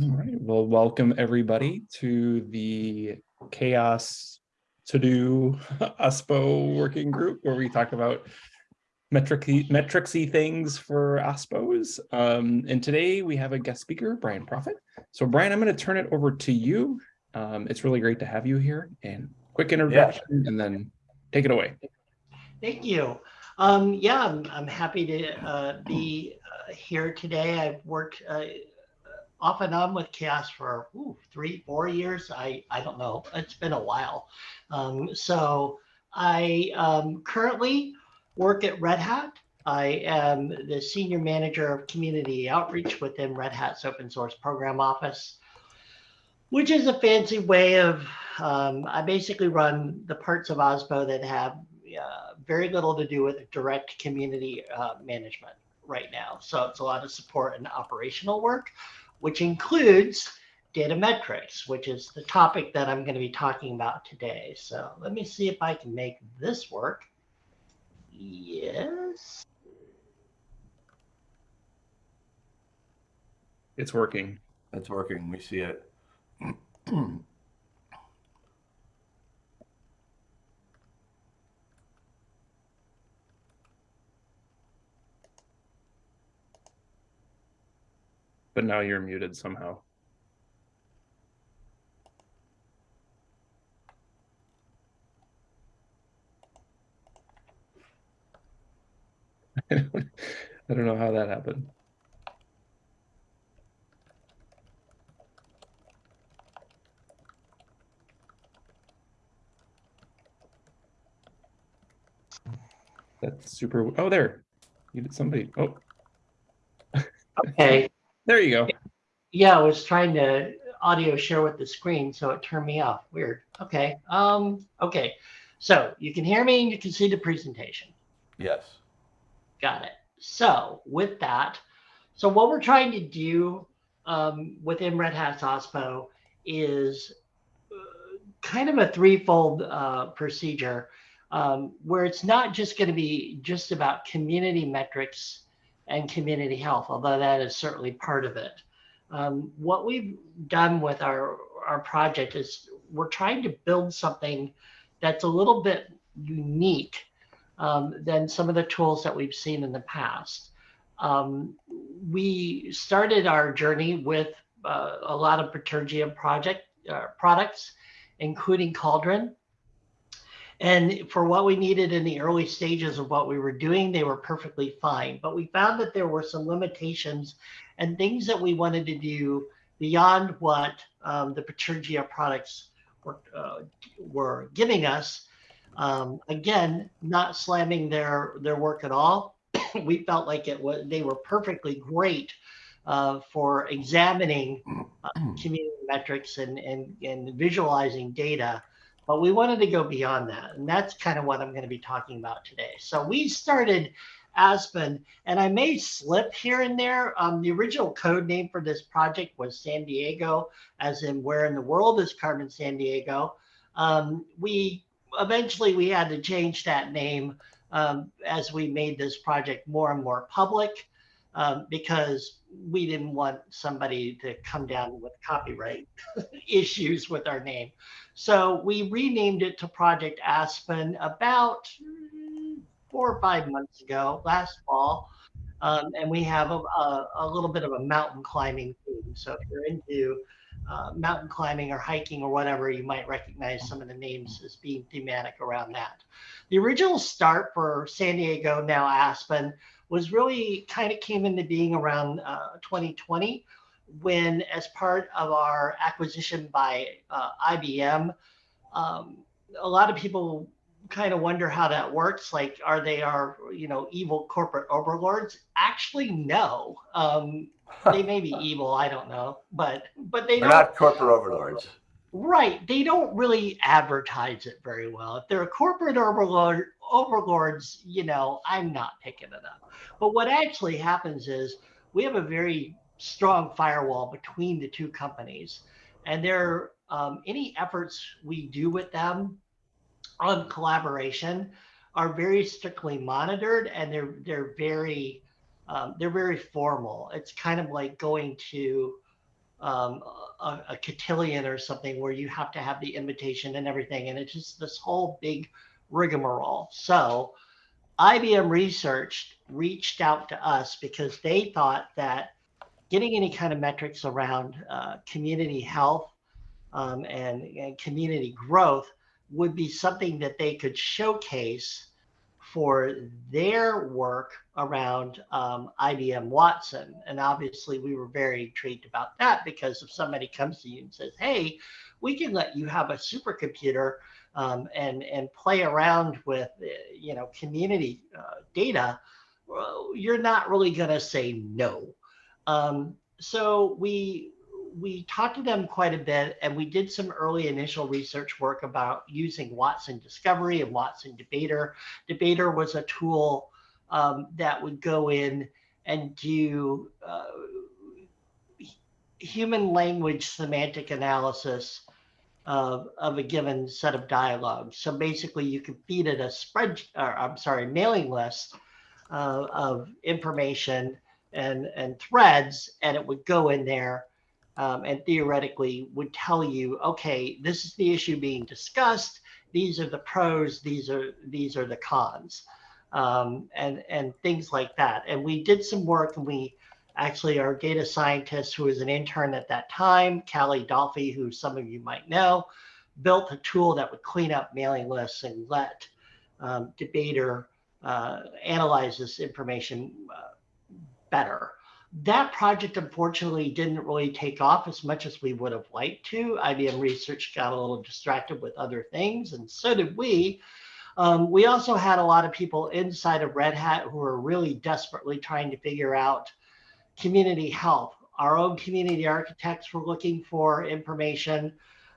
All right, well, welcome everybody to the CHAOSS to do OSPO working group where we talk about metricy, metricsy things for OSPOs. Um, and today we have a guest speaker, Brian Proffitt. So Brian, I'm going to turn it over to you. Um, it's really great to have you here and quick introduction yeah. and then take it away. Thank you. Um, yeah, I'm, I'm happy to uh, be uh, here today. I've worked uh, off and on with CHAOSS for ooh, three, four years. I, I don't know. It's been a while. Um, so I um, currently work at Red Hat. I am the senior manager of community outreach within Red Hat's open source program office, which is a fancy way of, um, I basically run the parts of OSPO that have uh, very little to do with direct community uh, management right now. So it's a lot of support and operational work, which includes data metrics, which is the topic that I'm going to be talking about today. So let me see if I can make this work. Yes. It's working. It's working. We see it. but now you're muted somehow. I don't, know how that happened. That's super. Oh, there. You did somebody. Oh. Okay. There you go. Yeah, I was trying to audio share with the screen, so it turned me off. Weird. Okay. Um, okay. So you can hear me and you can see the presentation. Yes. Got it. So with that, so what we're trying to do um, within Red Hat OSPO is uh, kind of a threefold uh, procedure um, where it's not just going to be just about community metrics and community health, although that is certainly part of it. Um, what we've done with our, our project is we're trying to build something that's a little bit unique um, than some of the tools that we've seen in the past. Um, we started our journey with uh, a lot of Bitergia project uh, products, including Cauldron. And for what we needed in the early stages of what we were doing, they were perfectly fine. But we found that there were some limitations and things that we wanted to do beyond what um, the Bitergia products were, uh, were giving us. Um, again, not slamming their, their work at all. we felt like it was they were perfectly great uh, for examining uh, community metrics and, and, and visualizing data but we wanted to go beyond that. And that's kind of what I'm going to be talking about today. So we started Aspen, and I may slip here and there. Um, the original code name for this project was San Diego, as in where in the world is Carmen Sandiego. Um, we eventually we had to change that name um, as we made this project more and more public um, because we didn't want somebody to come down with copyright issues with our name. So we renamed it to Project Aspen about four or five months ago, last fall. Um, and we have a, a, a, little bit of a mountain climbing theme. So if you're into uh, mountain climbing or hiking or whatever, you might recognize some of the names as being thematic around that. The original start for San Diego, now Aspen, was really kind of came into being around uh, 2020 when as part of our acquisition by uh, IBM, um, a lot of people kind of wonder how that works. Like, are they our, you know, evil corporate overlords? Actually, no. Um, they may be evil, I don't know, but but they They're not corporate overlords. Right. They don't really advertise it very well. If they're a corporate overlord, overlords, you know, I'm not picking it up. But what actually happens is we have a very strong firewall between the two companies. And there, um, any efforts we do with them on collaboration are very strictly monitored and they're they're very um, they're very formal. It's kind of like going to um, a, a cotillion or something where you have to have the invitation and everything. And it's just this whole big rigmarole. So IBM Research reached out to us because they thought that getting any kind of metrics around uh, community health um, and, and community growth would be something that they could showcase for their work around um, IBM Watson. And obviously, we were very intrigued about that because if somebody comes to you and says, hey, we can let you have a supercomputer um, and, and play around with, uh, you know, community uh, data, you're not really going to say no. Um, so we we talked to them quite a bit and we did some early initial research work about using Watson Discovery and Watson Debater. Debater was a tool um, that would go in and do uh, human language semantic analysis of, of a given set of dialogues. So basically you could feed it a spread, or I'm sorry, mailing list uh, of information and, and threads, and it would go in there um, and theoretically would tell you, okay, this is the issue being discussed. These are the pros. These are these are the cons, um, and and things like that. And we did some work, and we actually our data scientist, who was an intern at that time, Cali Dolfi, who some of you might know, built a tool that would clean up mailing lists and let um, debater uh, analyze this information uh, better that project unfortunately didn't really take off as much as we would have liked to. IBM Research got a little distracted with other things, and so did we. Um, we also had a lot of people inside of Red Hat who were really desperately trying to figure out community health. Our own community architects were looking for information.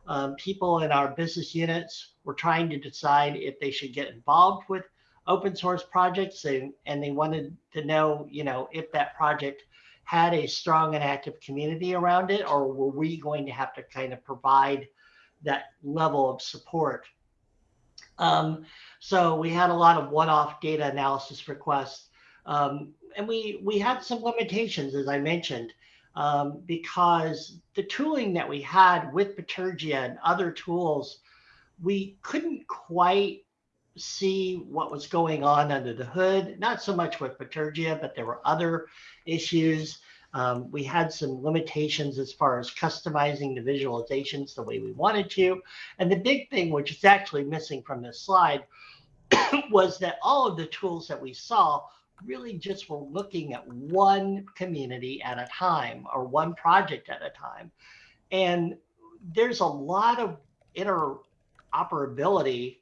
Um, people in our business units were trying to decide if they should get involved with open source projects and, and they wanted to know, you know, if that project had a strong and active community around it, or were we going to have to kind of provide that level of support? Um, so we had a lot of one-off data analysis requests, um, and we we had some limitations, as I mentioned, um, because the tooling that we had with Bitergia and other tools, we couldn't quite see what was going on under the hood. Not so much with Bitergia, but there were other issues. Um, we had some limitations as far as customizing the visualizations the way we wanted to. And the big thing, which is actually missing from this slide, was that all of the tools that we saw really just were looking at one community at a time or one project at a time. And there's a lot of interoperability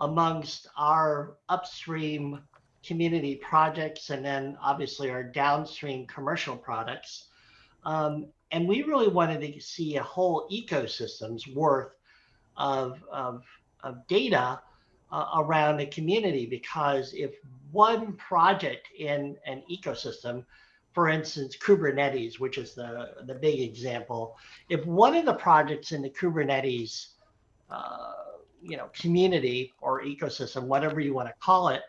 amongst our upstream community projects and then obviously our downstream commercial products. Um, and we really wanted to see a whole ecosystem's worth of, of, of data uh, around a community because if one project in an ecosystem, for instance, Kubernetes, which is the, the big example, if one of the projects in the Kubernetes uh, you know community or ecosystem, whatever you want to call it,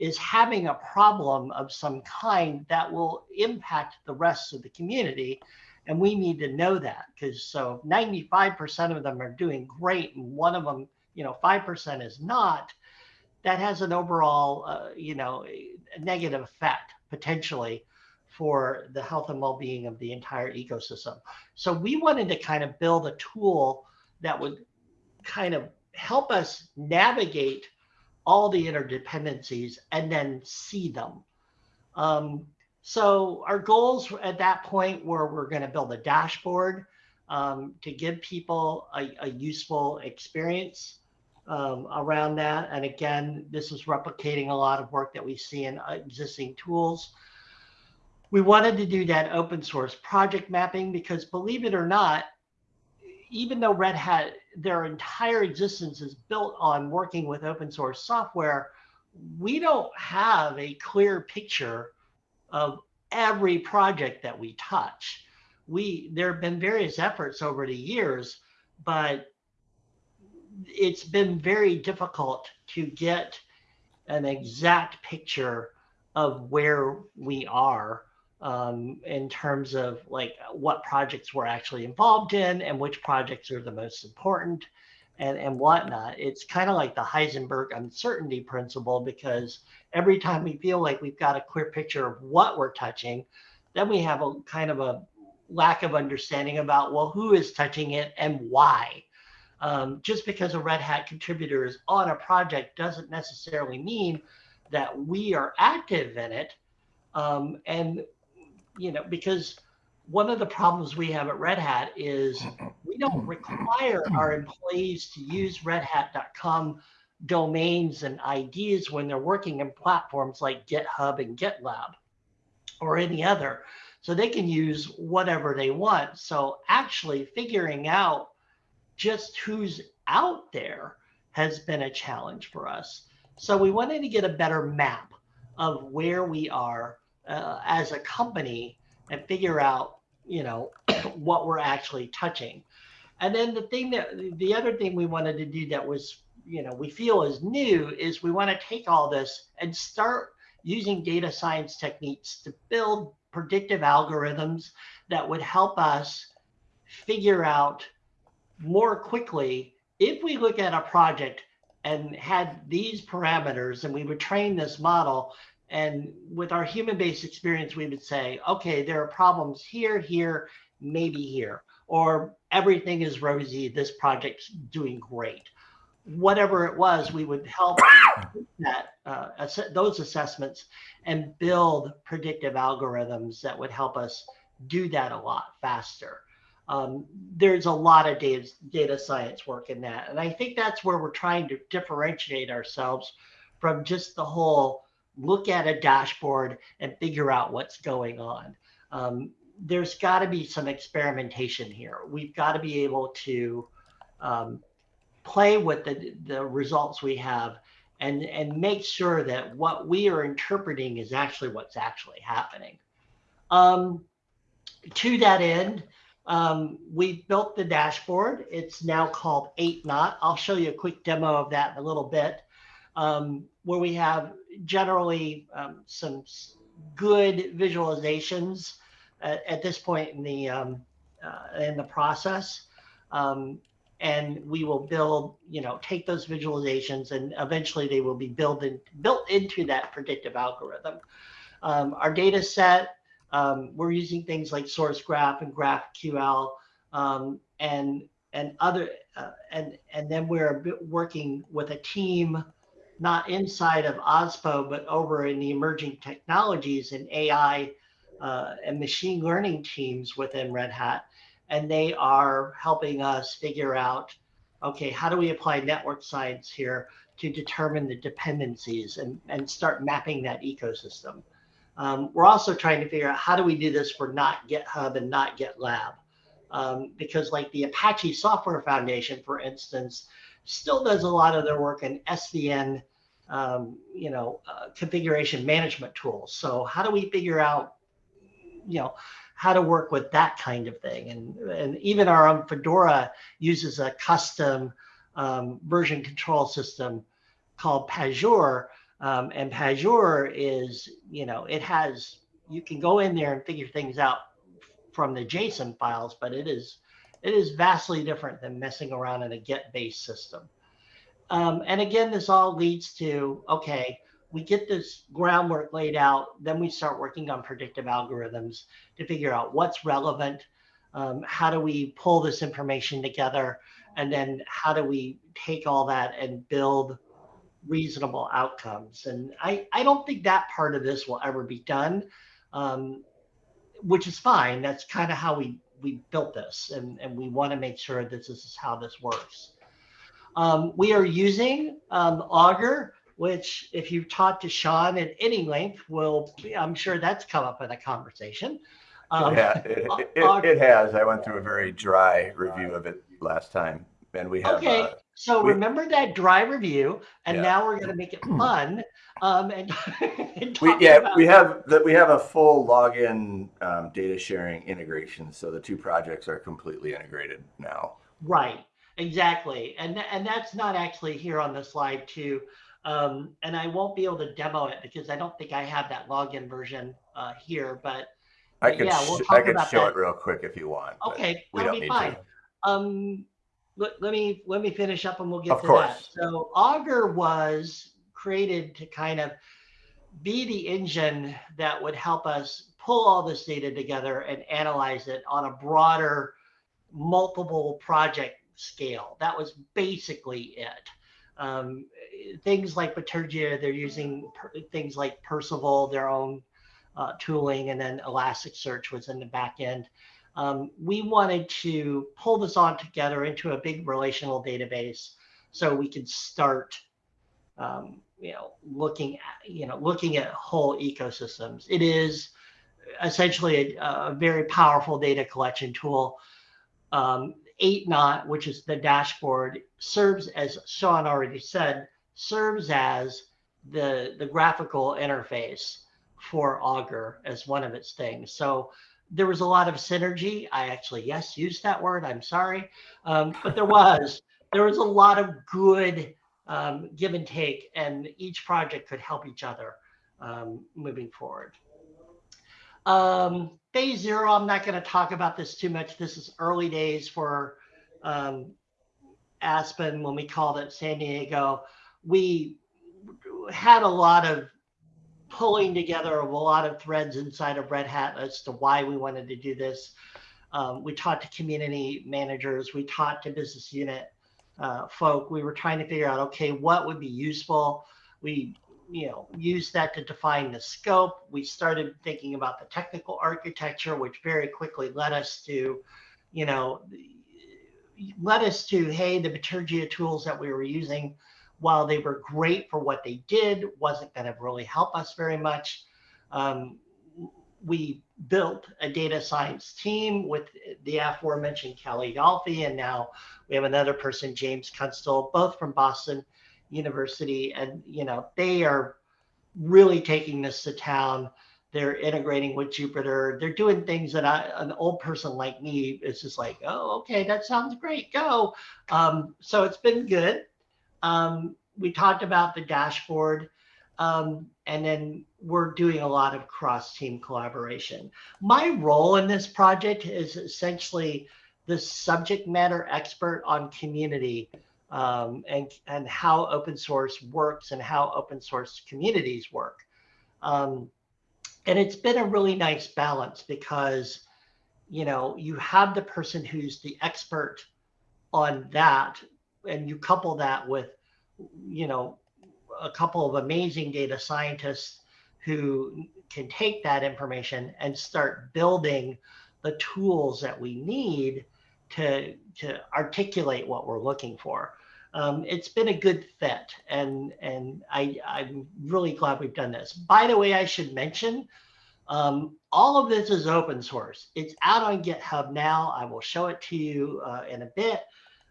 is having a problem of some kind that will impact the rest of the community. And we need to know that because so 95% of them are doing great and one of them, you know, 5% is not, that has an overall, uh, you know, negative effect potentially for the health and well-being of the entire ecosystem. So we wanted to kind of build a tool that would kind of help us navigate all the interdependencies and then see them. Um, so our goals at that point were we're going to build a dashboard um, to give people a, a useful experience um, around that. And again, this is replicating a lot of work that we see in existing tools. We wanted to do that open source project mapping because believe it or not, even though Red Hat, their entire existence is built on working with open source software, we don't have a clear picture of every project that we touch. We there have been various efforts over the years, but it's been very difficult to get an exact picture of where we are um, in terms of like what projects we're actually involved in and which projects are the most important and, and whatnot. It's kind of like the Heisenberg uncertainty principle because every time we feel like we've got a clear picture of what we're touching, then we have a kind of a lack of understanding about, well, who is touching it and why. Um, just because a Red Hat contributor is on a project doesn't necessarily mean that we are active in it. Um, and, you know, because one of the problems we have at Red Hat is we don't require our employees to use redhat.com domains and IDs when they're working in platforms like GitHub and GitLab or any other. So they can use whatever they want. So actually figuring out just who's out there has been a challenge for us. So we wanted to get a better map of where we are uh, as a company and figure out, you know, what we're actually touching. And then the thing that the other thing we wanted to do that was, you know, we feel is new is we want to take all this and start using data science techniques to build predictive algorithms that would help us figure out more quickly if we look at a project and had these parameters and we would train this model and with our human based experience we would say okay there are problems here here maybe here or everything is rosy this project's doing great whatever it was we would help that uh, ass those assessments and build predictive algorithms that would help us do that a lot faster um, there's a lot of data, data science work in that. And I think that's where we're trying to differentiate ourselves from just the whole look at a dashboard and figure out what's going on. Um, there's got to be some experimentation here. We've got to be able to um, play with the, the results we have and, and make sure that what we are interpreting is actually what's actually happening. Um, to that end, um, we built the dashboard. It's now called 8Knot. I'll show you a quick demo of that in a little bit, um, where we have generally um, some good visualizations at, at, this point in the um, uh, in the process. Um, and we will build, you know, take those visualizations and eventually they will be built, in, built into that predictive algorithm. Um, our data set um, we're using things like source graph and GraphQL and and other uh, and and then we're working with a team not inside of OSPO but over in the emerging technologies and AI uh, and machine learning teams within Red Hat, and they are helping us figure out okay how do we apply network science here to determine the dependencies and and start mapping that ecosystem. Um, we're also trying to figure out how do we do this for not GitHub and not GitLab. Um, because like the Apache Software Foundation, for instance, still does a lot of their work in SVN, um, you know, uh, configuration management tools. So how do we figure out, you know, how to work with that kind of thing? And, and even our own Fedora uses a custom um, version control system called Pagure um, and Pagure is, you know, it has, you can go in there and figure things out from the JSON files, but it is, it is vastly different than messing around in a Git-based system. Um, and again, this all leads to, okay, we get this groundwork laid out, then we start working on predictive algorithms to figure out what's relevant, um, how do we pull this information together, and then how do we take all that and build reasonable outcomes. And I, I don't think that part of this will ever be done, um, which is fine. That's kind of how we, we built this. And, and we want to make sure that this is how this works. Um, we are using um, Augur, which if you've talked to Sean at any length, will I'm sure that's come up in a conversation. Um, yeah, it, it, it, it, has. I went through a very dry review of it last time, and we have. Okay. Uh, so we, remember that dry review, and yeah. now we're going to make it fun. Um, and, and we, yeah, we have that. We have a full login um, data sharing integration, so the two projects are completely integrated now. Right. Exactly, and and that's not actually here on the slide too. Um, and I won't be able to demo it because I don't think I have that login version uh, here. But I could, yeah, we'll I could show that. it real quick if you want. Okay, we that'll don't be need fine. to. Um, let, let me let me finish up and we'll get Of to that. course. So Augur was created to kind of be the engine that would help us pull all this data together and analyze it on a broader, multiple project scale. That was basically it. Um, things like Bitergia, they're using per, things like Perceval, their own uh, tooling, and then Elasticsearch was in the back end. Um, we wanted to pull this all together into a big relational database so we could start um, you know looking at you know looking at whole ecosystems it is essentially a, a very powerful data collection tool um, 8Knot which is the dashboard serves as sean already said serves as the the graphical interface for augur as one of its things. So there was a lot of synergy. I actually yes used that word i'm sorry. Um, but there was there was a lot of good um, give and take, and each project could help each other um, moving forward. Um, phase zero, I'm not going to talk about this too much. This is early days for um, Aspen when we called it San Diego. We had a lot of pulling together of a lot of threads inside of Red Hat as to why we wanted to do this. Um, we talked to community managers, we talked to business unit uh, folk. We were trying to figure out, okay, what would be useful. We, you know, used that to define the scope. We started thinking about the technical architecture, which very quickly led us to, you know, led us to, hey, the Bitergia tools that we were using, while they were great for what they did, wasn't going to really help us very much. Um, we built a data science team with the aforementioned Kelly Dolfi, and now we have another person, James Kunstler, both from Boston University, and you know they are really taking this to town. They're integrating with Jupyter. They're doing things that I, an old person like me is just like, oh, okay, that sounds great, go. Um, so it's been good. Um, we talked about the dashboard. Um, and then we're doing a lot of cross team collaboration. My role in this project is essentially the subject matter expert on community um, and, and how open source works and how open source communities work. Um, and it's been a really nice balance because, you know, you have the person who's the expert on that, and you couple that with, you know, a couple of amazing data scientists who can take that information and start building the tools that we need to, to articulate what we're looking for. Um, it's been a good fit, and and I, I'm really glad we've done this. By the way, I should mention, um, all of this is open source. It's out on GitHub now. I will show it to you uh, in a bit.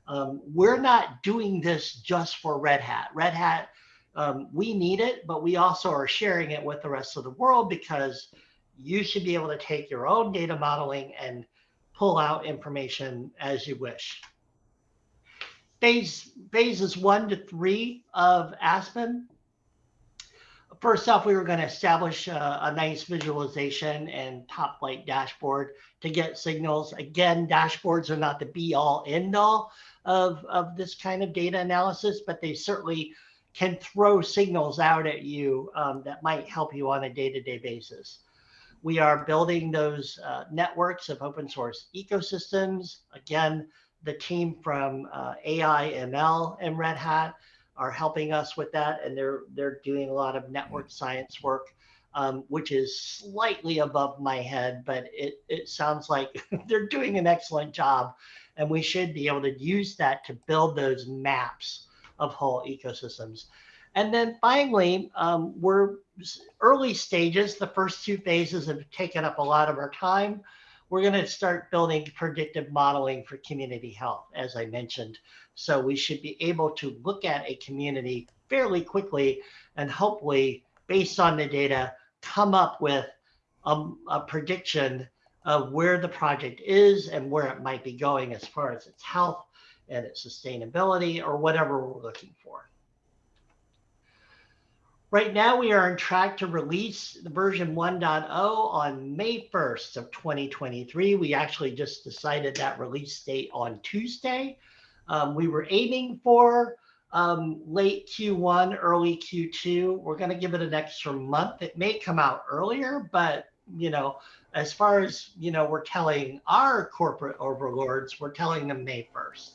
Um, we're not doing this just for Red Hat. Red Hat um, we need it, but we also are sharing it with the rest of the world because you should be able to take your own data modeling and pull out information as you wish. Phase, phases one to three of Aspen. First off, we were going to establish a, a nice visualization and top light dashboard to get signals. Again, dashboards are not the be all end all of, of this kind of data analysis, but they certainly can throw signals out at you um, that might help you on a day-to-day basis. We are building those uh, networks of open source ecosystems. Again, the team from uh, AI ML and Red Hat are helping us with that, and they're they're doing a lot of network science work, um, which is slightly above my head, but it it sounds like they're doing an excellent job, and we should be able to use that to build those maps of whole ecosystems. And then finally, um, we're early stages. The first two phases have taken up a lot of our time. We're going to start building predictive modeling for community health, as I mentioned. So we should be able to look at a community fairly quickly and hopefully, based on the data, come up with a, a prediction of where the project is and where it might be going as far as its health and its sustainability or whatever we're looking for. Right now, we are on track to release the version 1.0 on May 1st of 2023. We actually just decided that release date on Tuesday. Um, we were aiming for um, late Q1, early Q2. We're going to give it an extra month. It may come out earlier, but you know, as far as you know, we're telling our corporate overlords, we're telling them May 1st.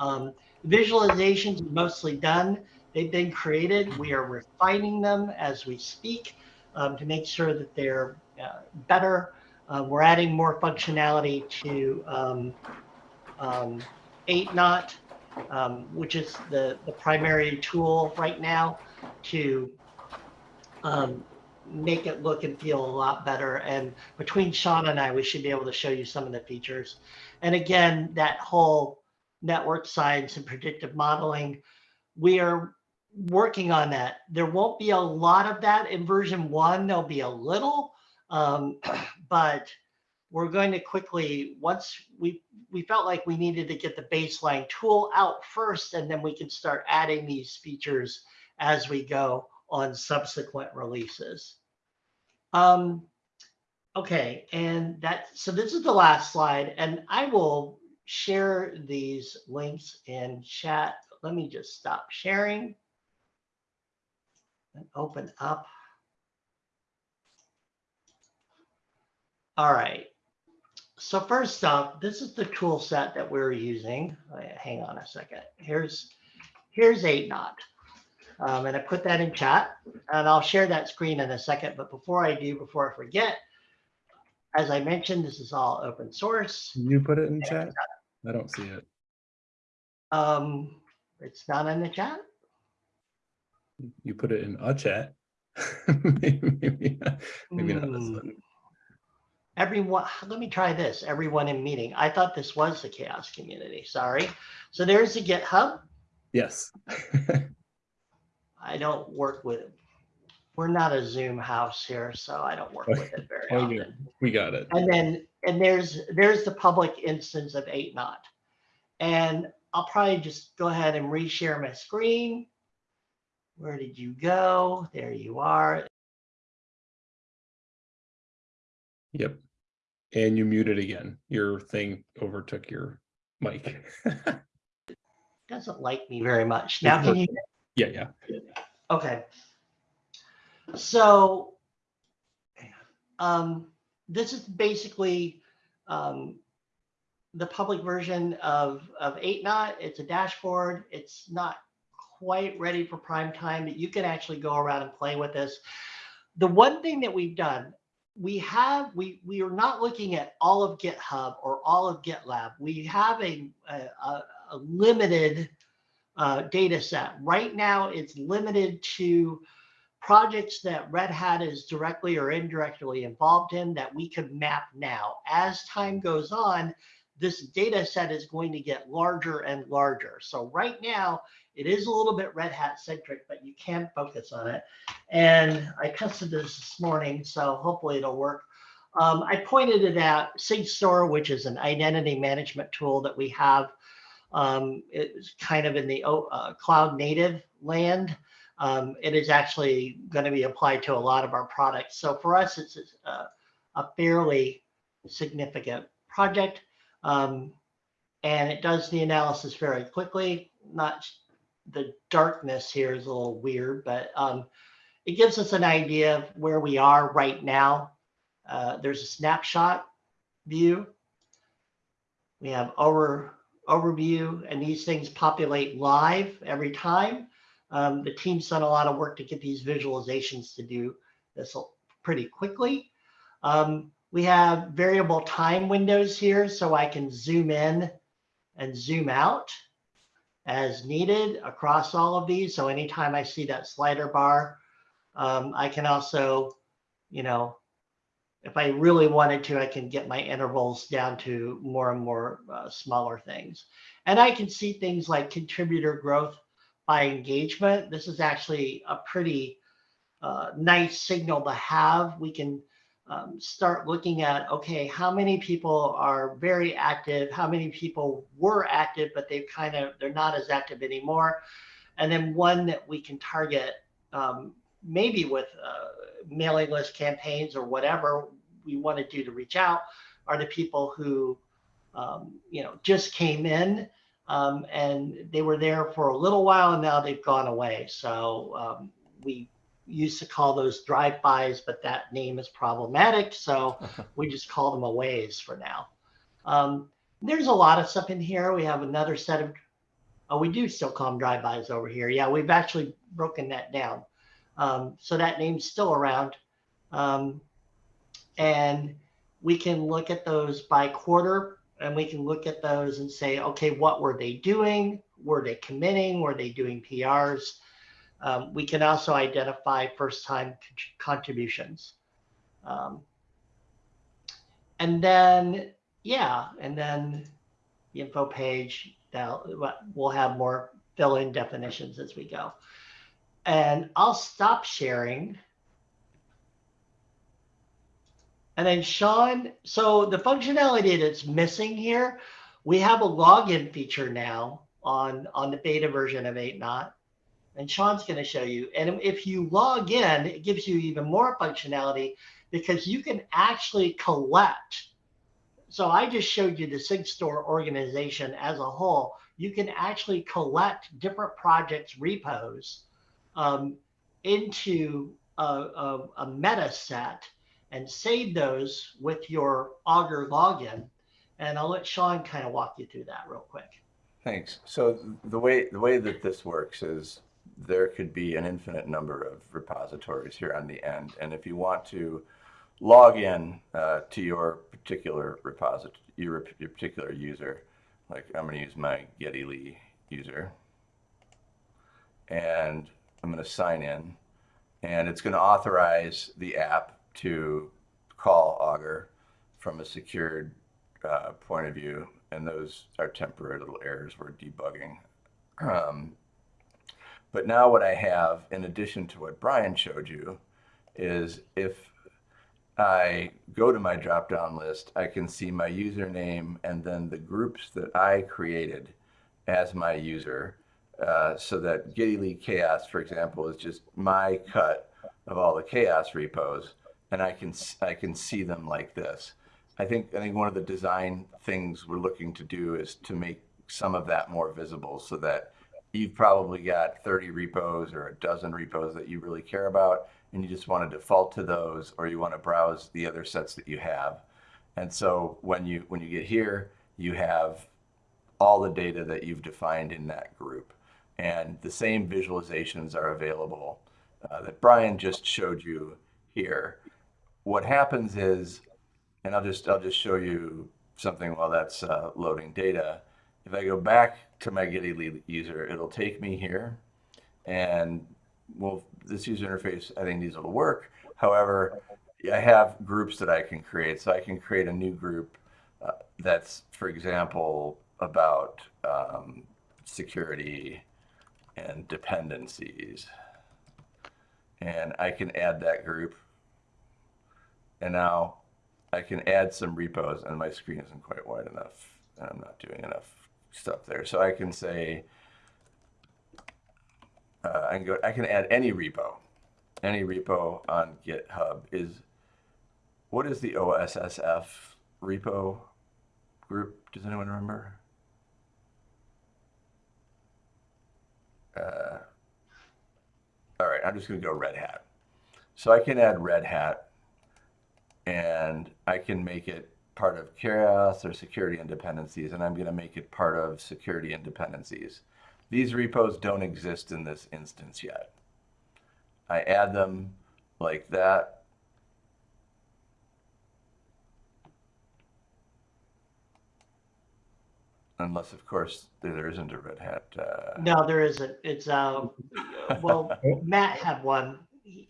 Um, visualizations are mostly done. They've been created. We are refining them as we speak um, to make sure that they're uh, better. Uh, we're adding more functionality to um, um, 8Knot, um, which is the, the primary tool right now to um, make it look and feel a lot better. And between Sean and I, we should be able to show you some of the features. And again, that whole network science and predictive modeling, we are working on that. There won't be a lot of that in version one. There'll be a little, um, but we're going to quickly once we we felt like we needed to get the baseline tool out first, and then we can start adding these features as we go on subsequent releases. Um, okay, and that so this is the last slide, and I will share these links in chat. Let me just stop sharing and open up. All right. So first up, this is the tool set that we're using. Hang on a second. Here's here's 8Knot. Um, and I put that in chat and I'll share that screen in a second. But before I do, before I forget, as I mentioned, this is all open source. Can you put it in chat? I don't see it. Um, it's not in the chat. You put it in a chat. maybe maybe, maybe not this Hmm. one. Everyone, let me try this. Everyone in meeting. I thought this was the CHAOSS community. Sorry. So there's the GitHub. Yes. I don't work with, we're not a Zoom house here, so I don't work with it very Oh, yeah. often. we got it. And then, and there's, there's the public instance of 8Knot. And I'll probably just go ahead and reshare my screen. Where did you go? There you are. Yep. And you muted again. Your thing overtook your mic. Doesn't like me very much. Now can you yeah, yeah. Okay. So, um, this is basically um, the public version of, of 8Knot. It's a dashboard. It's not quite ready for prime time, that you can actually go around and play with this. The one thing that we've done, we have, we, we are not looking at all of GitHub or all of GitLab. We have a, a, a limited uh, data set. Right now, it's limited to projects that Red Hat is directly or indirectly involved in that we could map now. As time goes on, this data set is going to get larger and larger. So right now, it is a little bit Red Hat centric, but you can focus on it. And I tested this this morning, so hopefully it'll work. Um, I pointed it out, SigStore, which is an identity management tool that we have um, it's kind of in the uh, cloud native land. Um, it is actually going to be applied to a lot of our products. So for us, it's a, a fairly significant project. Um, and it does the analysis very quickly. Not the darkness here is a little weird, but um, it gives us an idea of where we are right now. Uh, there's a snapshot view. We have over overview, and these things populate live every time. Um, the team's done a lot of work to get these visualizations to do this pretty quickly. Um, we have variable time windows here, so I can zoom in and zoom out as needed across all of these. So anytime I see that slider bar, um, I can also, you know, if I really wanted to, I can get my intervals down to more and more uh, smaller things. And I can see things like contributor growth by engagement. This is actually a pretty uh, nice signal to have. We can um, start looking at, okay, how many people are very active? How many people were active, but they've kind of, they're not as active anymore. And then one that we can target um, maybe with uh, mailing list campaigns or whatever we want to do to reach out are the people who um, you know just came in um, and they were there for a little while and now they've gone away so um, we used to call those drive-bys but that name is problematic so we just call them aways for now um, there's a lot of stuff in here we have another set of oh we do still call them drive-bys over here yeah we've actually broken that down um, so that name's still around. Um, and we can look at those by quarter and we can look at those and say, okay, what were they doing? Were they committing? Were they doing PRs? Um, we can also identify first time contributions. Um, and then, yeah, and then the info page, that we'll have more fill in definitions as we go and I'll stop sharing. And then Sean, so the functionality that's missing here, we have a login feature now on, on the beta version of 8.0. And Sean's going to show you. And if you log in, it gives you even more functionality because you can actually collect. So I just showed you the SigStore organization as a whole. You can actually collect different projects repos um, into a, a, a meta set and save those with your Augur login. And I'll let Sean kind of walk you through that real quick. Thanks. So the way the way that this works is there could be an infinite number of repositories here on the end, and if you want to log in uh, to your particular repository, your, your particular user, like I'm going to use my Geddy Lee user, and I'm going to sign in and it's going to authorize the app to call Augur from a secured uh, point of view. And those are temporary little errors we're debugging. Um, but now what I have, in addition to what Brian showed you, is if I go to my drop-down list, I can see my username and then the groups that I created as my user uh, so that Geddy Lee Chaos, for example, is just my cut of all the CHAOSS repos, and I can I can see them like this. I think I think one of the design things we're looking to do is to make some of that more visible, so that you've probably got 30 repos or a dozen repos that you really care about, and you just want to default to those, or you want to browse the other sets that you have. And so when you when you get here, you have all the data that you've defined in that group and the same visualizations are available uh, that Brian just showed you here. What happens is, and I'll just I'll just show you something while that's uh, loading data. If I go back to my Geddy Lee user, it'll take me here, and well, this user interface I think needs a little work. However, I have groups that I can create, so I can create a new group uh, that's, for example, about um, security and dependencies. And I can add that group. And now I can add some repos and my screen isn't quite wide enough. And I'm not doing enough stuff there. So I can say, uh, I can go, I can add any repo, any repo on GitHub is, what is the OSSF repo group? Does anyone remember? uh, all right, I'm just going to go Red Hat. So I can add Red Hat and I can make it part of chaos or security and dependencies, and I'm going to make it part of security and dependencies. These repos don't exist in this instance yet. I add them like that Unless, of course, there isn't a Red Hat. Uh... No, there isn't. It's um, well, Matt had one.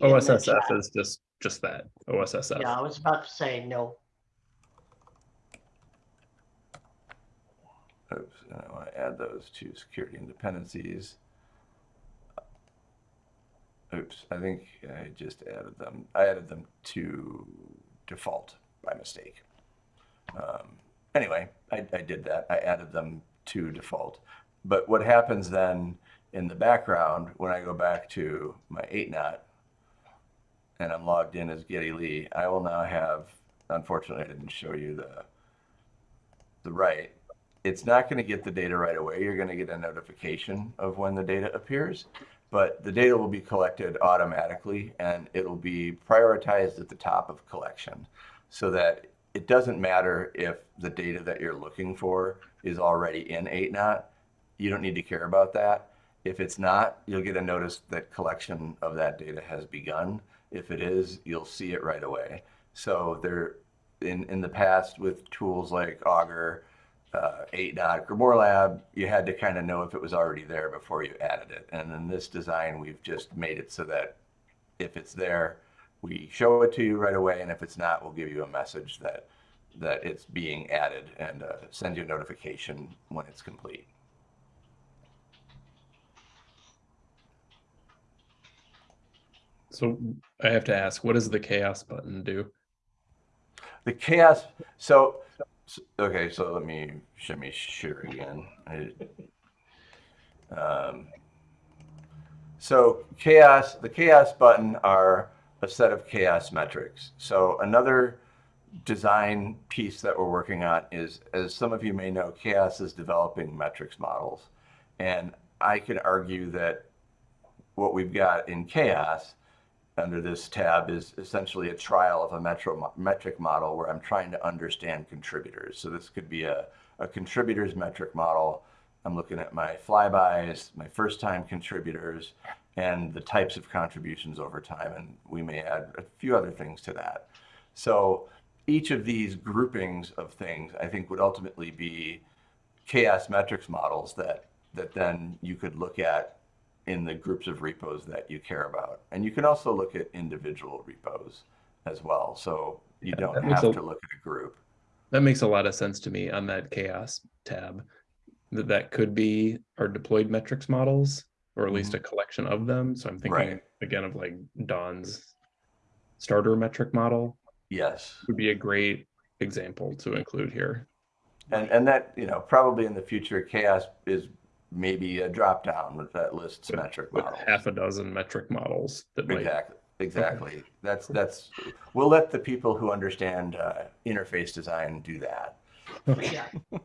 OSSF is just just that OSSF. Yeah, I was about to say no. Oops, I want to add those to security and dependencies. Oops, I think I just added them. I added them to default by mistake. Um, anyway, I, I did that. I added them to default. But what happens then in the background when I go back to my 8Knot and I'm logged in as Geddy Lee, I will now have, unfortunately, I didn't show you the, the right. It's not going to get the data right away. You're going to get a notification of when the data appears, but the data will be collected automatically and it'll be prioritized at the top of collection so that it doesn't matter if the data that you're looking for is already in 8Knot. You don't need to care about that. If it's not, you'll get a notice that collection of that data has begun. If it is, you'll see it right away. So there, in, in the past with tools like Augur, uh, 8Knot, Grimoire Lab, you had to kind of know if it was already there before you added it. And in this design, we've just made it so that if it's there, we show it to you right away. And if it's not, we'll give you a message that, that it's being added and uh, send you a notification when it's complete. So I have to ask, what does the CHAOSS button do? The CHAOSS. So, so- okay. So let me show me share again. Um, so CHAOSS. The CHAOSS button are a set of CHAOSS metrics. So another design piece that we're working on is, as some of you may know, CHAOSS is developing metrics models, and I can argue that what we've got in CHAOSS under this tab is essentially a trial of a metro, metric model where I'm trying to understand contributors. So this could be a, a contributors metric model. I'm looking at my flybys, my first time contributors, and the types of contributions over time. And we may add a few other things to that. So each of these groupings of things, I think would ultimately be CHAOSS metrics models that, that then you could look at in the groups of repos that you care about. And you can also look at individual repos as well. So you Yeah, don't have a- to look at a group. That makes a lot of sense to me on that CHAOSS tab. That that could be our deployed metrics models, or at least mm-hmm. a collection of them. So I'm thinking Right. again of like Don's starter metric model Yes. would be a great example to include here. And, and that, you know, probably in the future, CHAOSS is maybe a drop down with that lists metric With models. half a dozen metric models that might Exactly. Exactly. That's, that's, we'll let the people who understand uh, interface design do that. Yeah.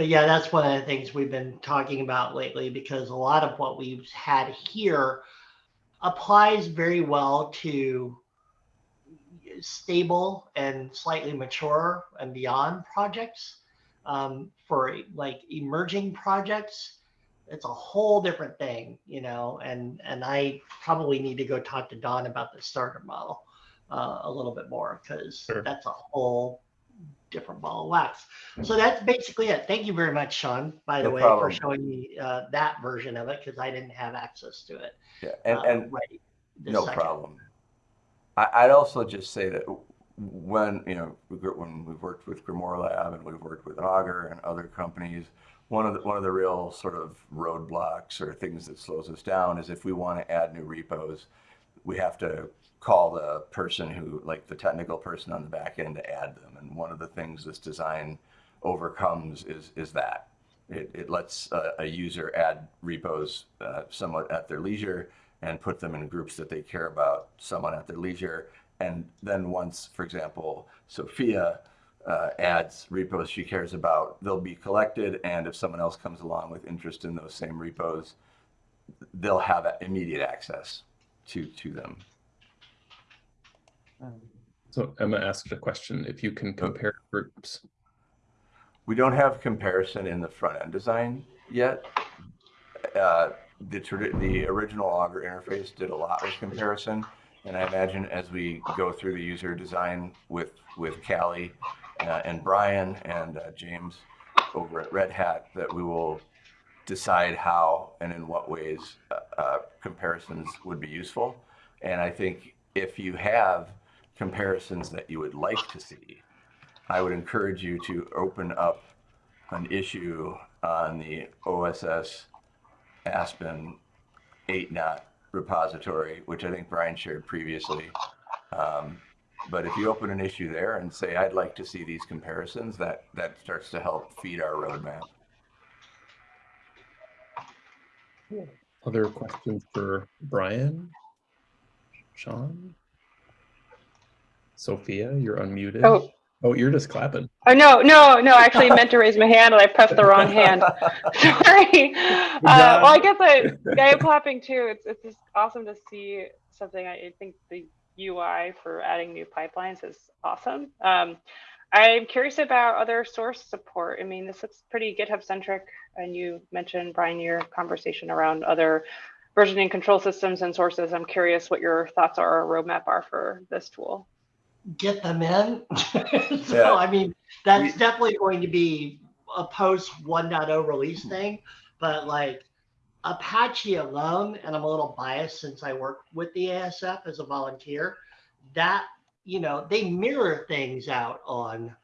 But yeah, that's one of the things we've been talking about lately because a lot of what we've had here applies very well to stable and slightly mature and beyond projects. Um, for like emerging projects, it's a whole different thing, you know. And and I probably need to go talk to Don about the starter model uh, a little bit more because Sure. that's a whole different ball of wax. So that's basically it. Thank you very much, Sean, by the way, problem. for showing me uh, that version of it because I didn't have access to it. Yeah. And, uh, and right No second. problem. I, I'd also just say that when, you know, when we've worked with Grimoire Lab and we've worked with Augur and other companies, one of the, one of the real sort of roadblocks or things that slows us down is if we want to add new repos, we have to call the person who, like the technical person on the back end to add them. And one of the things this design overcomes is, is that. It, it lets a, a user add repos uh, somewhat at their leisure and put them in groups that they care about, someone at their leisure. And then once, for example, Sophia uh, adds repos she cares about, they'll be collected. And if someone else comes along with interest in those same repos, they'll have immediate access to, to them. So Emma asked a question, if you can compare groups. We don't have comparison in the front end design yet. Uh, the, the original Augur interface did a lot with comparison. And I imagine as we go through the user design with, with Cali uh, and Brian and uh, James over at Red Hat, that we will decide how and in what ways uh, uh, comparisons would be useful. And I think if you have comparisons that you would like to see, I would encourage you to open up an issue on the OSS Aspen 8Knot repository, which I think Brian shared previously. Um, but if you open an issue there and say, I'd like to see these comparisons, that, that starts to help feed our roadmap. Other questions for Brian? Sean. Sophia, you're unmuted. Oh. Oh, you're just clapping. Oh, no, no, no, I actually meant to raise my hand and I pressed the wrong hand. Sorry. Uh, well, I guess I, I am clapping too. It's, it's just awesome to see something. I think the UI for adding new pipelines is awesome. Um, I'm curious about other source support. I mean, this looks pretty GitHub centric. And you mentioned, Brian, your conversation around other versioning control systems and sources. I'm curious what your thoughts are or roadmap are for this tool. Get them in. so Yeah. I mean, that's We- definitely going to be a post 1.0 release thing. But like Apache alone, and I'm a little biased since I work with the ASF as a volunteer, that you know they mirror things out on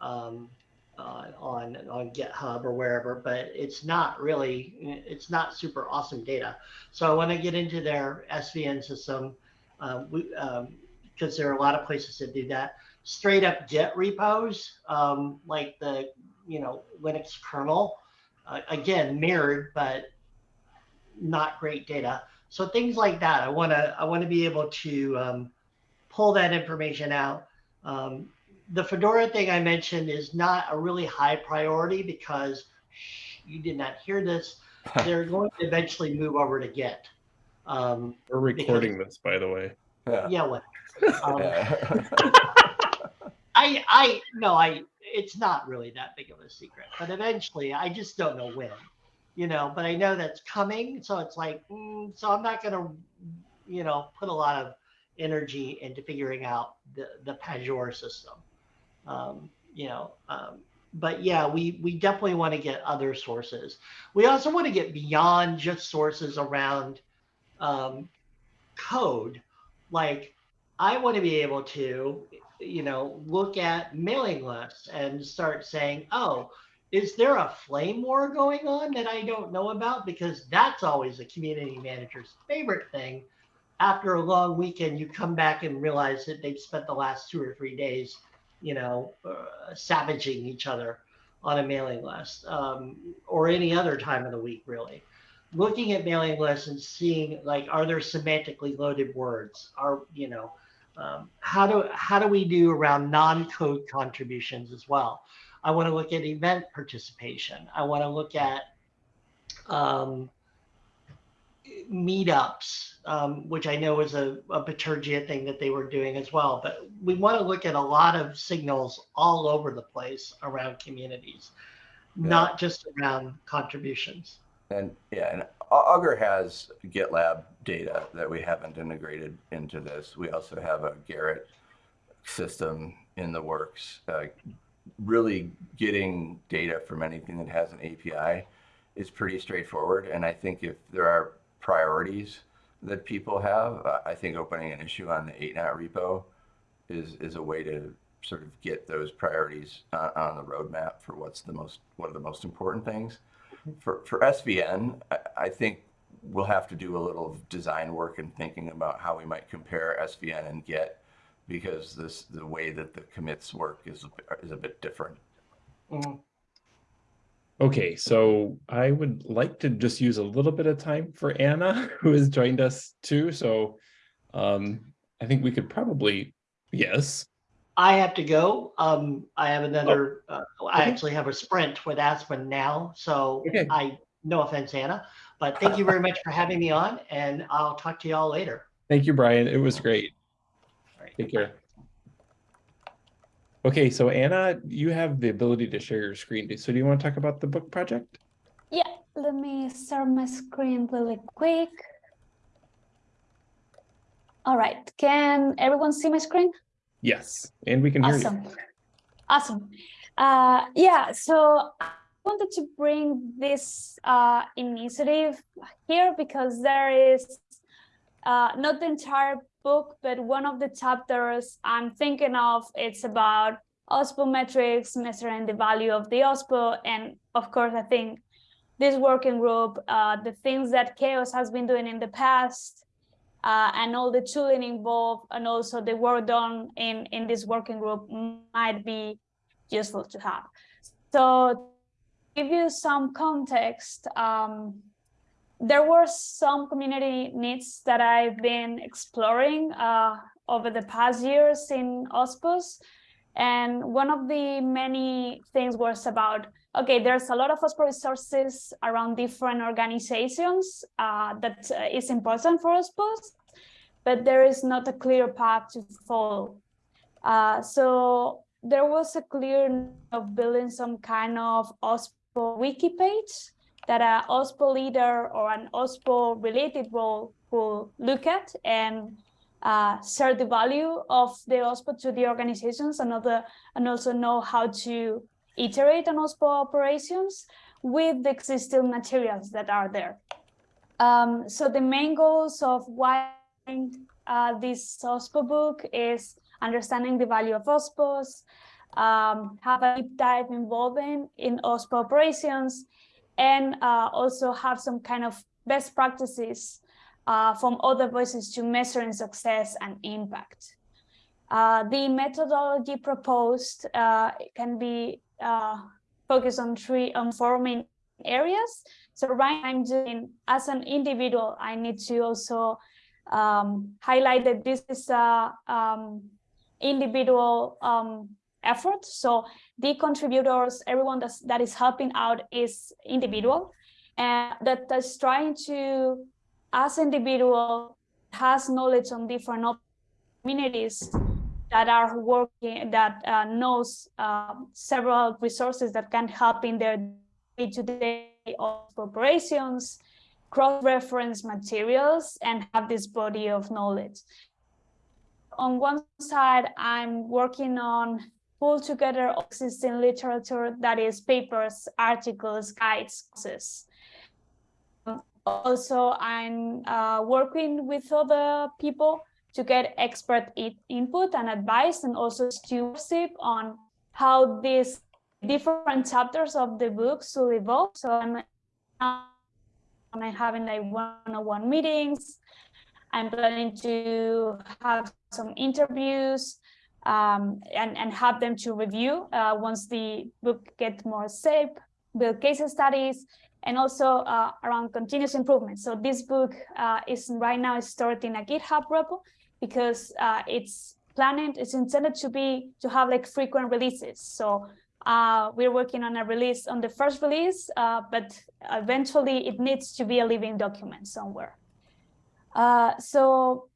um, uh, on on GitHub or wherever, but it's not really it's not super awesome data. So when I want to get into their SVN system. Um, we um, because there are a lot of places that do that. Straight up Git repos, um, like the you know Linux kernel, uh, again mirrored, but not great data. So things like that, I want to I want to be able to um, pull that information out. Um, the Fedora thing I mentioned is not a really high priority because shh, you did not hear this. They're going to eventually move over to Git. Um, We're recording this, by the way. Yeah. yeah, what? Um, Yeah. I I no, I it's not really that big of a secret, but eventually I just don't know when, you know. But I know that's coming, so it's like, mm, so I'm not gonna, you know, put a lot of energy into figuring out the the Pagure system, um, you know. Um, but yeah, we we definitely want to get other sources. We also want to get beyond just sources around um, code, like I want to be able to, you know, look at mailing lists and start saying, oh, is there a flame war going on that I don't know about? Because that's always a community manager's favorite thing. After a long weekend, you come back and realize that they've spent the last two or three days, you know, uh, savaging each other on a mailing list um, or any other time of the week, really looking at mailing lists and seeing like are there semantically loaded words are you know um, how do how do we do around non-code contributions as well? I want to look at event participation. I want to look at um, meetups um, which i know is a, a Bitergia thing that they were doing as well but we want to look at a lot of signals all over the place around communities Yeah. not just around contributions. And yeah, and Augur has GitLab data that we haven't integrated into this. We also have a Gerrit system in the works. Uh, really getting data from anything that has an API is pretty straightforward. And I think if there are priorities that people have, uh, I think opening an issue on the 8Knot repo is, is a way to sort of get those priorities on, on the roadmap for what's the most, what are the most important things for, for SVN, I, I think we'll have to do a little design work and thinking about how we might compare SVN and Git because this the way that the commits work is is a bit different. Mhm. Okay, so I would like to just use a little bit of time for Anna, who has joined us too. So um, I think we could probably, yes. I have to go. Um, I have another. Uh, I okay. actually have a sprint with Aspen now, so Okay. I. No offense, Anna, but thank you very much for having me on, and I'll talk to you all later. Thank you, Brian. It was great. All right. Take care. Okay, so Anna, you have the ability to share your screen. So do you want to talk about the book project? Yeah, let me start my screen really quick. All right, can everyone see my screen? Yes, and we can hear you. Awesome. Awesome. Uh, yeah, so I wanted to bring this uh, initiative here because there is uh, not the entire book, but one of the chapters I'm thinking of, it's about OSPO metrics, measuring the value of the OSPO. And of course, I think this working group, uh, the things that CHAOSS has been doing in the past, uh, and all the tooling involved and also the work done in, in this working group might be useful to have. So to give you some context, um, there were some community needs that I've been exploring uh, over the past years in OSPOS. And one of the many things was about, okay, there's a lot of OSPO resources around different organizations uh, that uh, is important for OSPOS, but there is not a clear path to follow. Uh, so there was a clear of building some kind of OSPO wiki page that an OSPO leader or an OSPO related role will look at and uh, share the value of the OSPO to the organizations and, other, and also know how to iterate on OSPO operations with the existing materials that are there. Um, so the main goals of why uh, this OSPO book is understanding the value of OSPOs, um, have a deep dive involving in OSPO operations, and uh, also have some kind of best practices uh, from other voices to measuring success and impact. Uh, the methodology proposed uh, can be uh, focused on three on four main areas. So right I'm doing as an individual, I need to also um, highlight that this is a um, individual um, effort. So the contributors, everyone that's, that is helping out is individual and that is trying to, as individual, has knowledge on different communities that are working, that uh, knows uh, several resources that can help in their day-to-day -day operations, cross-reference materials, and have this body of knowledge. On one side, I'm working on pull together existing literature that is papers, articles, guides, courses. Also, I'm uh, working with other people to get expert input and advice and also stewardship on how these different chapters of the book should evolve. So I'm, I'm having like one-on-one -on -one meetings. I'm planning to have some interviews um, and, and have them to review uh, once the book gets more safe, build case studies, and also uh, around continuous improvement. So this book uh, is right now stored in a GitHub repo because uh, it's planned, it's intended to be, to have like frequent releases. So uh, we're working on a release on the first release, uh, but eventually it needs to be a living document somewhere. so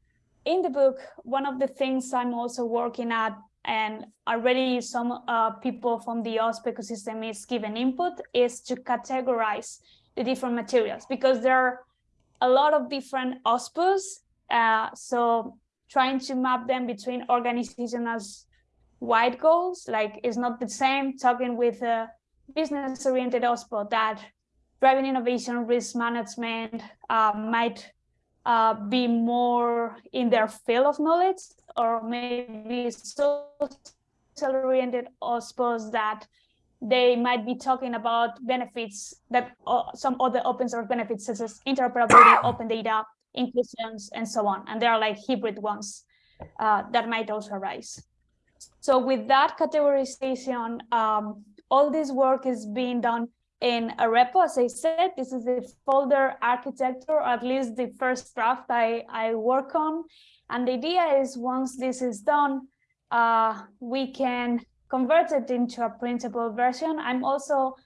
in the book, one of the things I'm also working at and already some uh, people from the OSPO ecosystem is given input is to categorize the different materials because there are a lot of different OSPOs. Uh, so trying to map them between organizations wide goals, like it's not the same talking with a business oriented OSPO that driving innovation, risk management uh, might uh, be more in their field of knowledge or maybe social oriented or suppose that they might be talking about benefits that uh, some other open source benefits such as interoperability, open data, inclusions, and so on. And there are like hybrid ones uh, that might also arise. So with that categorization, um, all this work is being done in a repo, as I said, this is the folder architecture, or at least the first draft I, I work on. And the idea is once this is done, uh, we can convert it into a printable version. I'm also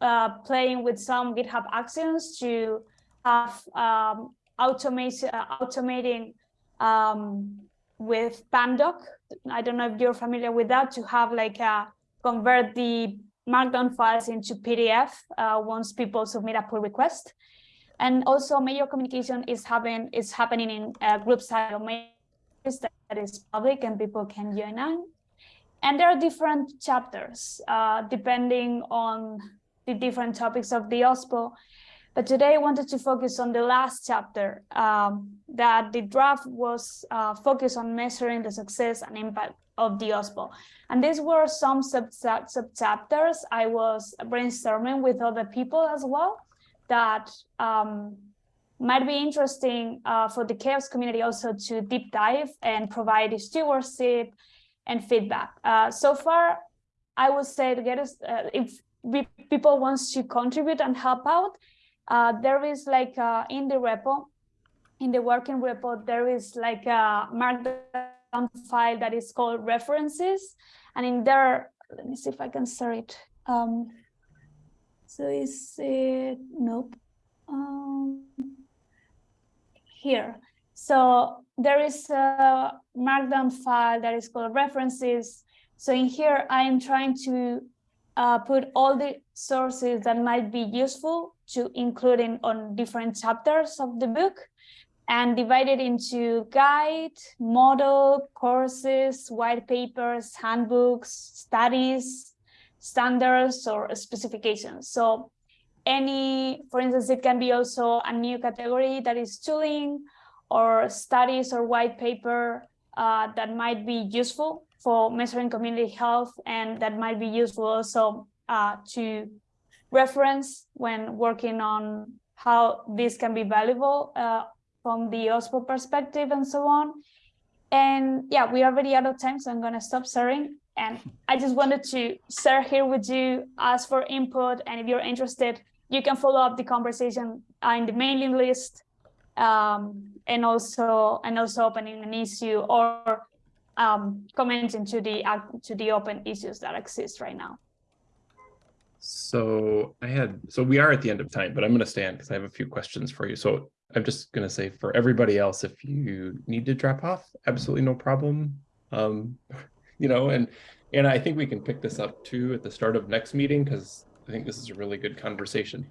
uh, playing with some GitHub actions to have um, automation, uh, automating um, with Pandoc. I don't know if you're familiar with that, to have like a convert the Markdown files into PDF uh, once people submit a pull request. And also major communication is having is happening in uh, group side that is public and people can join on. And there are different chapters uh, depending on the different topics of the OSPO. But today I wanted to focus on the last chapter um, that the draft was uh, focused on measuring the success and impact of the OSPO. And these were some sub, sub chapters I was brainstorming with other people as well that um, might be interesting uh, for the CHAOSS community also to deep dive and provide stewardship and feedback. Uh, so far, I would say to get us, uh, if people wants to contribute and help out, uh, there is like uh, in the repo, in the working repo, there is like a markdown file that is called references. And in there, let me see if I can share it. Um, so is it, nope. Um, here. So there is a markdown file that is called references. So in here, I am trying to uh, put all the sources that might be useful to including on different chapters of the book and divide it into guide, model, courses, white papers, handbooks, studies, standards, or specifications. So any, for instance, it can be also a new category that is tooling or studies or white paper uh, that might be useful for measuring community health and that might be useful also uh, to reference when working on how this can be valuable uh, from the OSPO perspective and so on. And yeah, we are already out of time, so I'm gonna stop sharing. And I just wanted to share here with you, ask for input, and if you're interested, you can follow up the conversation uh, in the mailing list, um, and also and also opening an issue or um, commenting to the uh, to the open issues that exist right now. So I had, so we are at the end of time, but I'm going to stand because I have a few questions for you. So I'm just going to say for everybody else, if you need to drop off, absolutely no problem. Um, you know, and and I think we can pick this up too at the start of next meeting because I think this is a really good conversation.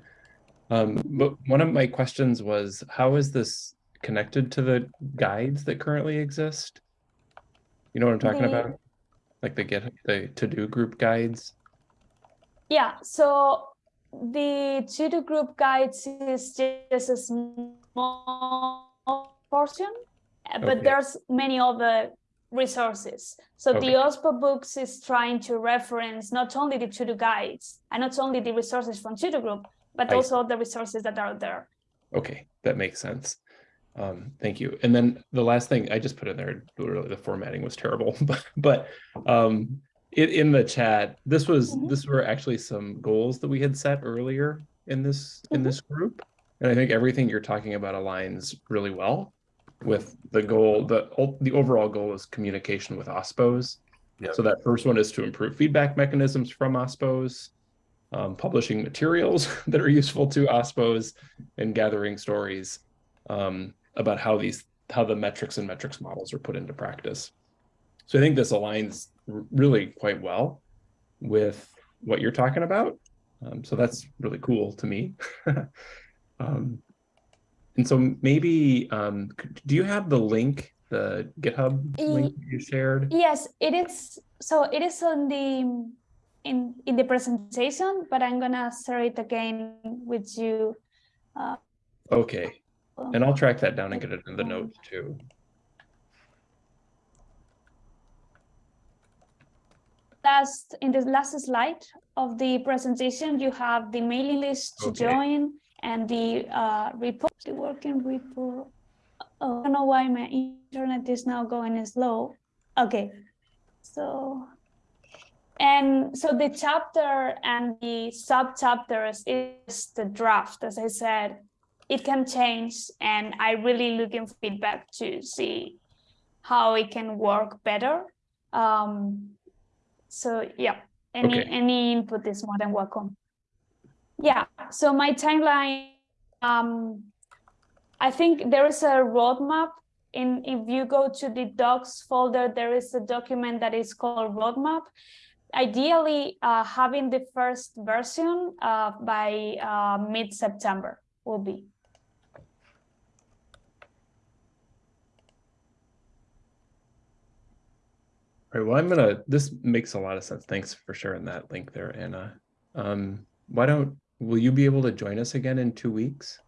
Um, but one of my questions was, how is this connected to the guides that currently exist? You know what I'm talking The- about? Like the get the to-do group guides? Yeah, so the to-do group guides is just a small portion, uh, but Okay. there's many other resources. So Okay. the OSPO books is trying to reference not only the to-do guides and not only the resources from to-do group, but I also the resources that are there. Okay, that makes sense. Um, thank you. And then the last thing I just put in there, literally the formatting was terrible, but but um in, in the chat, this was Mhm. this were actually some goals that we had set earlier in this in Mhm. this group. And I think everything you're talking about aligns really well with the goal, the the overall goal is communication with OSPOs. Yep. So that first one is to improve feedback mechanisms from OSPOs, um, publishing materials that are useful to OSPOs, and gathering stories um, about how these how the metrics and metrics models are put into practice. So I think this aligns really quite well with what you're talking about. Um, so that's really cool to me. um, and so maybe um, do you have the link, the GitHub link you shared? Yes, it is. So it is on the in in the presentation, but I'm gonna share it again with you. Okay, and I'll track that down and get it in the notes too. Last in the last slide of the presentation, you have the mailing list to Okay. join and the uh, report, the working report. Oh, I don't know why my internet is now going slow. Okay, so and so the chapter and the sub chapters is the draft, as I said. It can change, and I really looking feedback to see how it can work better. Um, so yeah, any Okay. any input is more than welcome. Yeah, so my timeline, um, I think there is a roadmap. In if you go to the docs folder, there is a document that is called roadmap. Ideally, uh, having the first version uh, by uh, mid September will be. All right, well, I'm gonna, this makes a lot of sense. Thanks for sharing that link there, Anna. Um, why don't, will you be able to join us again in two weeks?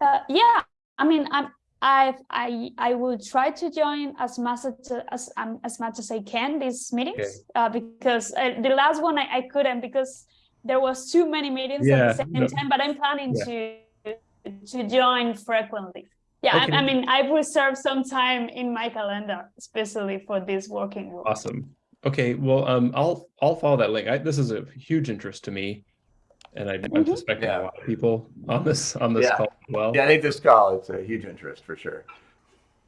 Uh, yeah, I mean, I'm, I, I, I will try to join as much as as, um, as much as I can these meetings uh, because uh, the last one I, I couldn't because there was too many meetings Yeah, at the same no. time. But I'm planning Yeah. to to join frequently. Yeah, I, I mean, I've reserved some time in my calendar, especially for this working group. Awesome. Okay, well, um, I'll, I'll follow that link. I, this is a huge interest to me. And I- I'm Mhm. suspecting Yeah. a lot of people on this, on this Yeah. call as well. Yeah, I think this call, it's a huge interest for sure.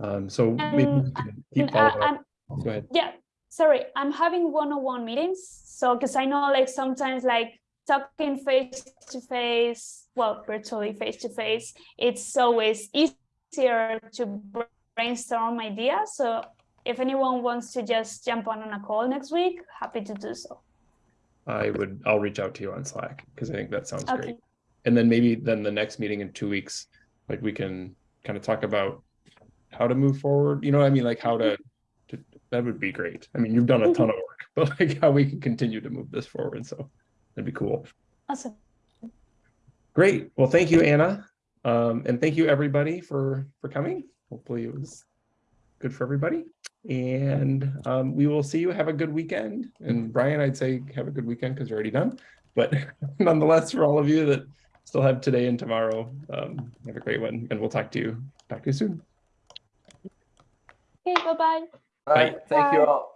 Um, so maybe we Um, can keep Uh, following up. Go ahead. yeah sorry i'm having one-on-one meetings so because i know like sometimes like talking face to face well virtually face to face it's always easier to brainstorm ideas so if anyone wants to just jump on on a call next week happy to do so I would, I'll reach out to you on Slack because I think that sounds great. okay And then maybe then the next meeting in two weeks, like we can kind of talk about how to move forward, you know what I mean? Like how to, to that would be great. I mean, you've done a ton of work, but like how we can continue to move this forward. So that'd be cool. awesome Great. Well, thank you, Anna. Um, and thank you everybody for, for coming. Hopefully it was good for everybody. And um, we will see you. Have a good weekend. And Brian, I'd say have a good weekend because you're already done. But nonetheless, for all of you that still have today and tomorrow, um, have a great one. And we'll talk to you, talk to you soon. okay bye-bye All right, thank you all.